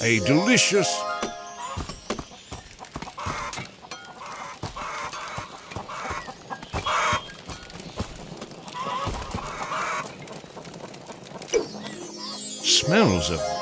a delicious smells of